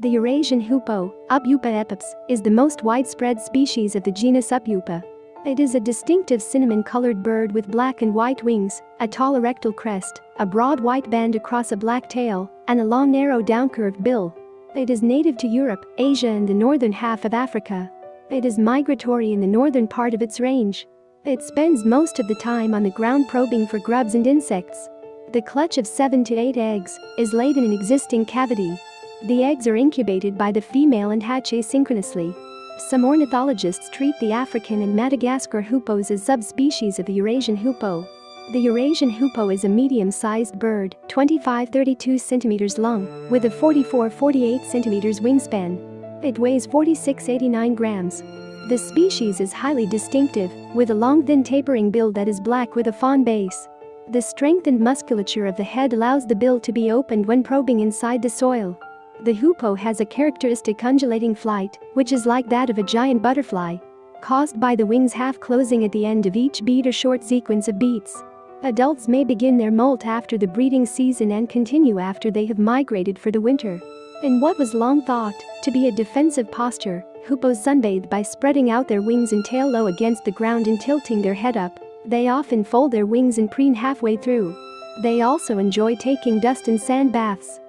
The Eurasian hoopoe, Upupa epops, is the most widespread species of the genus Upeupa. It is a distinctive cinnamon-colored bird with black and white wings, a tall erectile crest, a broad white band across a black tail, and a long narrow downcurved bill. It is native to Europe, Asia and the northern half of Africa. It is migratory in the northern part of its range. It spends most of the time on the ground probing for grubs and insects. The clutch of 7 to 8 eggs is laid in an existing cavity. The eggs are incubated by the female and hatch asynchronously. Some ornithologists treat the African and Madagascar hoopoes as subspecies of the Eurasian hoopoe. The Eurasian hoopoe is a medium-sized bird, 25-32 cm long, with a 44-48 cm wingspan. It weighs 46-89 grams. The species is highly distinctive, with a long thin tapering bill that is black with a fawn base. The strengthened musculature of the head allows the bill to be opened when probing inside the soil. The hoopoe has a characteristic undulating flight, which is like that of a giant butterfly. Caused by the wings half closing at the end of each beat or short sequence of beats. Adults may begin their molt after the breeding season and continue after they have migrated for the winter. In what was long thought to be a defensive posture, hoopoes sunbathe by spreading out their wings and tail low against the ground and tilting their head up. They often fold their wings and preen halfway through. They also enjoy taking dust and sand baths.